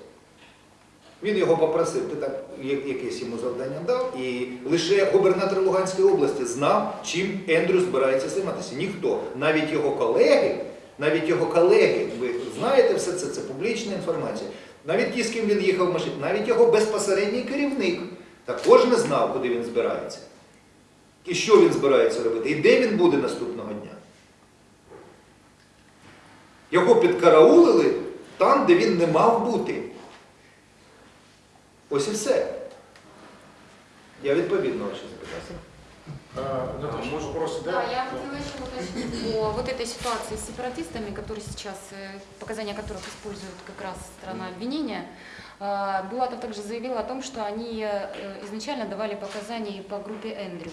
Він його попросив, ти так якесь йому завдання дав, і лише губернатор Луганської області знав, чим Ендрю збирається займатися. Ніхто, навіть його колеги, навіть його колеги, ви знаєте все це, це публічна інформація. Навіть ті, з ким він їхав в машині, навіть його безпосередній керівник також не знав, куди він збирається. І що він збирається робити, і де він буде наступного дня. Його підкараулили там, де він не мав бути. Ось і все. Я відповів на ваше запитання. А, Наташа, может, вопрос, Да, да? я хотела еще уточнить по вот этой ситуации с сепаратистами, которые сейчас, э, показания которых использует как раз страна обвинения. А, Булатов также заявил о том, что они э, изначально давали показания и по группе Эндрю,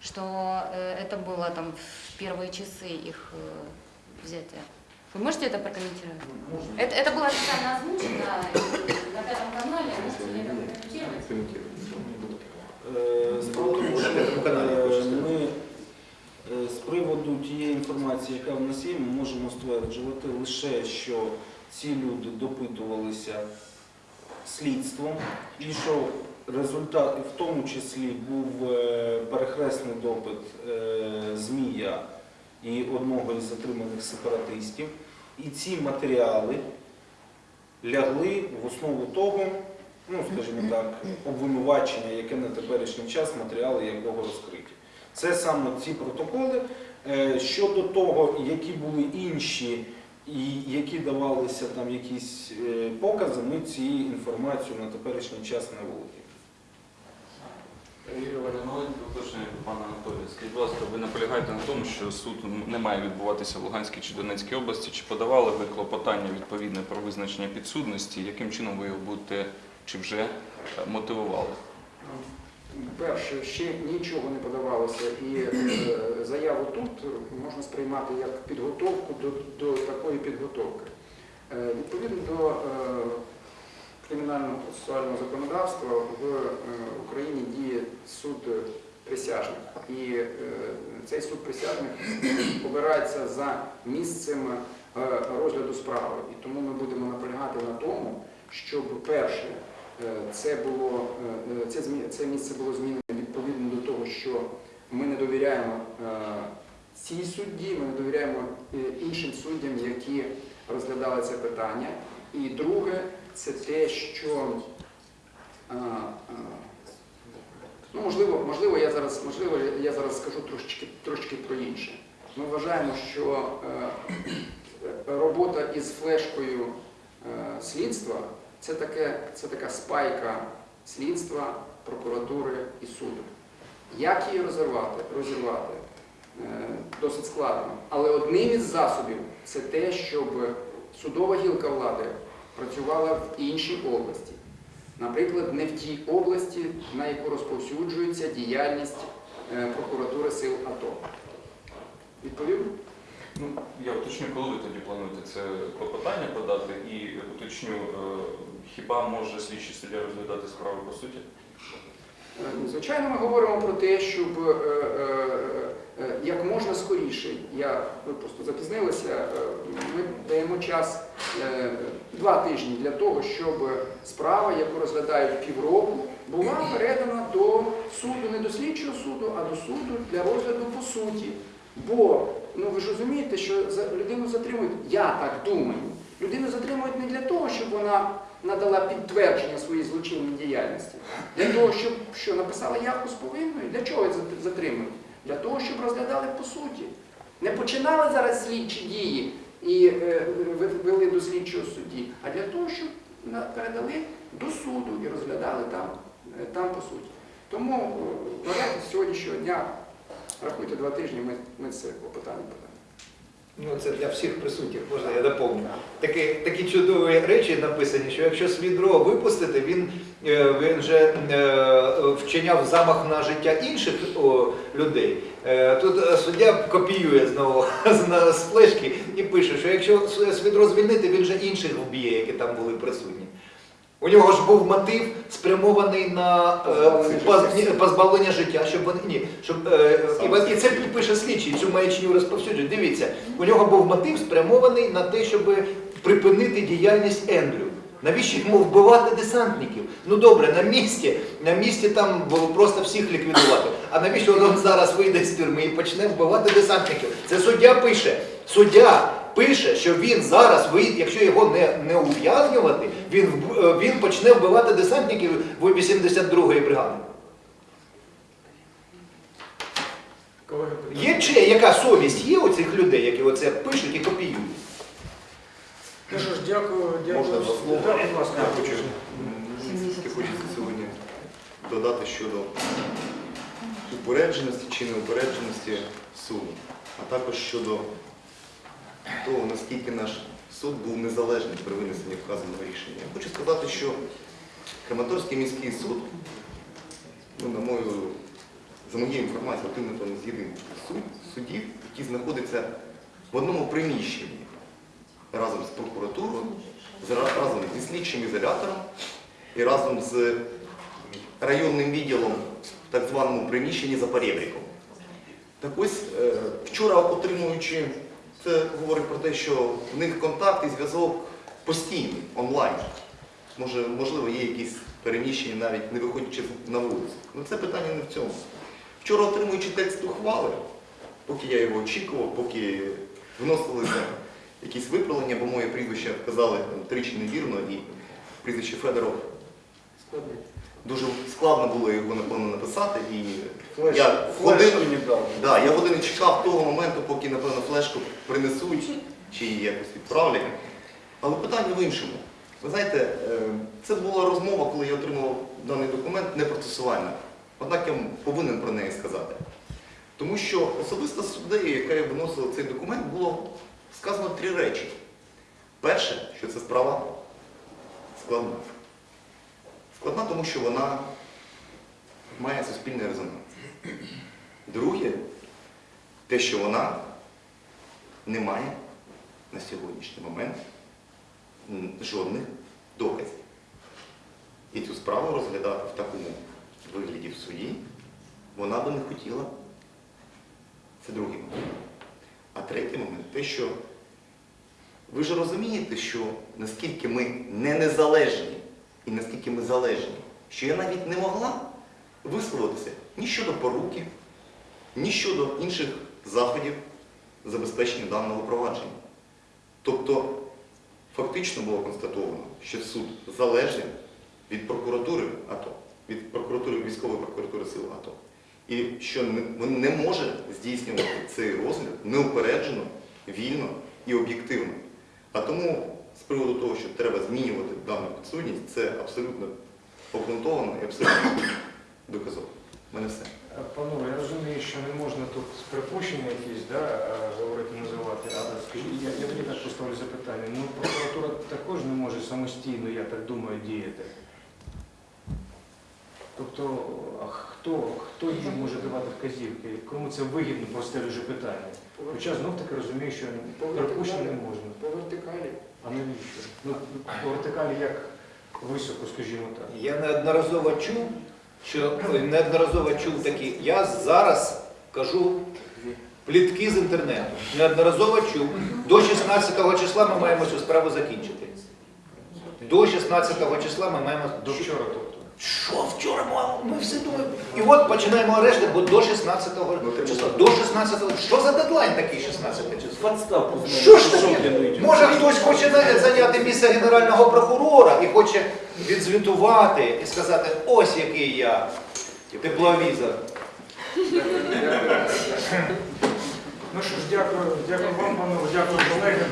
что э, это было там в первые часы их э, взятия. Вы можете это прокомментировать? Это, это было официально озвучено и на пятом канале, можете ли это прокомментировать? Е, Справа в тому, що На П'ятому каналі, е, хочете сказати. ми е, з приводу тієї інформації, яка в нас є, ми можемо стверджувати лише, що ці люди допитувалися слідством і що результат, в тому числі був е, перехресний допит е, Змія і одного із затриманих сепаратистів. І ці матеріали лягли в основу того, ну скажімо так, обвинувачення, яке на теперішній час матеріали якого розкриті. Це саме ці протоколи. Е, Щодо того, які були інші і які давалися там якісь е, покази, ми цією інформацією на теперішній час не володіємо. Пана Анатолія. Скажіть, будь ласка, ви наполягаєте на тому, що суд не має відбуватися в Луганській чи Донецькій області? Чи подавали ви клопотання відповідне про визначення підсудності? Яким чином ви його будете чи вже е, мотивували? Перше, ще нічого не подавалося, і е, заяву тут можна сприймати як підготовку до, до такої підготовки. Е, відповідно до кримінального процесуального законодавства в е, Україні діє суд присяжних. І е, цей суд присяжних обирається за місцем е, розгляду справи. І тому ми будемо наполягати на тому, щоб перше. Це було це, це місце було змінено відповідно до того, що ми не довіряємо цій судді, ми не довіряємо іншим суддям, які розглядали це питання. І друге, це те, що ну, можливо, можливо, я зараз можливо, я зараз скажу трошечки, трошечки про інше. Ми вважаємо, що е, робота із флешкою е, слідства це, таке, це така спайка слідства, прокуратури і суду. Як її розірвати? розірвати? Е, Досить складно. Але одним із засобів це те, щоб судова гілка влади працювала в іншій області. Наприклад, не в тій області, на яку розповсюджується діяльність е, прокуратури сил АТО. Відповів? Ну, я уточню, коли ви тоді плануєте це клопотання подати і уточню, е, хіба може слідчий суддя розглядати справу по суті? Е, Звичайно, ми говоримо про те, щоб як можна скоріше, я ви просто запізнилися, е, ми даємо час два тижні для того, щоб справа, яку розглядають півроку, була передана до суду, не до слідчого суду, а до суду для розгляду по суті. Бо ну ви ж розумієте, що людину затримують, я так думаю, людину затримують не для того, щоб вона надала підтвердження своїй злочинній діяльності. Для того, щоб що написала явку з повинною, для чого затримують? Для того, щоб розглядали по суті. Не починали зараз слідчі дії і е, вели до слідчого судді, а для того, щоб передали до суду і розглядали там, е, там по суті. Тому е, з сьогоднішнього дня, рахуйте два тижні, ми, ми це клопотання подамо. Ну, це для всіх присутніх, можна я доповню. Такі, такі чудові речі написані, що якщо Свідро випустити, він, він же вчиняв замах на життя інших людей. Е, Тут е, суддя копіює знову з флешки і пише, що якщо Свідро звільнити, він же інших вб'є, які там були присутні. У нього ж був мотив спрямований на е, позбавлення життя, щоб вони ні, щоб і, і це пише слідчий, цю маячню розповсюджує. Дивіться, у нього був мотив спрямований на те, щоб припинити діяльність Ендрю. Навіщо йому вбивати десантників? Ну добре, на місці, на місці там було просто всіх ліквідувати. А навіщо він зараз вийде з тюрми і почне вбивати десантників? Це суддя пише. Суддя пише, що він зараз вийде, якщо його не, не ув'язнювати, він, е, він почне вбивати десантників в 82-ї бригади. Є чи яка совість є у цих людей, які оце пишуть і копіюють? Ну що ж, дякую, дякую. Можна два слова? Так, будь ласка. Я хочу, тільки хочеться сьогодні додати щодо упередженості чи неупередженості суду, а також щодо того, наскільки наш суд був незалежний при винесенні вказаного рішення. Я хочу сказати, що Краматорський міський суд, ну, на мою, за моєю інформацією, один, з єдиних суд, судів, який знаходиться в одному приміщенні разом з прокуратурою, разом зі слідчим ізолятором і разом з районним відділом в так званому приміщенні за перебріком. Так ось е, вчора отримуючи, це говорить про те, що в них контакт і зв'язок постійний, онлайн. Може, можливо, є якісь переміщення, навіть не виходячи на вулицю. Ну це питання не в цьому. Вчора отримуючи текст ухвали, поки я його очікував, поки вносилися якісь виправлення, бо моє прізвище вказали там, тричі невірно і прізвище Федоров. Дуже складно було його напевно написати. І Флеш, я годину, не да, я годину чекав того моменту, поки, напевно, флешку принесуть чи її якось відправлять. Але питання в іншому. Ви знаєте, е, це була розмова, коли я отримав даний документ, не процесуальна. Однак я повинен про неї сказати. Тому що особисто суддею, яка виносила цей документ, було сказано три речі. Перше, що ця справа складна. Складна, тому що вона має суспільний резонанс. Друге, те, що вона не має на сьогоднішній момент жодних доказів. І цю справу розглядати в такому вигляді в суді вона би не хотіла. Це другий момент. А третій момент те, що ви ж розумієте, що наскільки ми не незалежні і наскільки ми залежні, що я навіть не могла висловитися ні щодо поруки, ні щодо інших заходів забезпечення даного провадження. Тобто фактично було констатовано, що суд залежний від прокуратури АТО, від прокуратури військової прокуратури сил АТО. І що він не може здійснювати цей розгляд неупереджено, вільно і об'єктивно. А тому з приводу того, що треба змінювати дану підсудність, це абсолютно обґрунтовано і абсолютно доказово. Мене все. Панове, я розумію, що не можна тут припущення якісь да, е, говорити, називати, але я, я тоді так поставлю запитання. Ну, прокуратура також не може самостійно, я так думаю, діяти. Тобто, а хто, хто їй може давати вказівки? Кому це вигідно, просте дуже питання. Хоча знов таки розумію, що припущення не можна. По вертикалі. А навіщо? Ну, по вертикалі як високо, скажімо так. Я неодноразово чув, що ой, неодноразово чув такі. Я зараз кажу плітки з інтернету. Неодноразово чув. До 16 числа ми маємо цю справу закінчити. До 16 числа ми маємо До вчора, тобто. Що вчора ми- ми все думаємо. І от починаємо арешти, бо до 16 Ну, числа. До 16 Що за дедлайн такий 16 числа? Подставку Що ж таке? Може хтось хоче зайняти місце генерального прокурора і хоче відзвітувати і сказати, ось який я тепловізор. Ну що ж, дякую, дякую вам, панове, дякую колегам.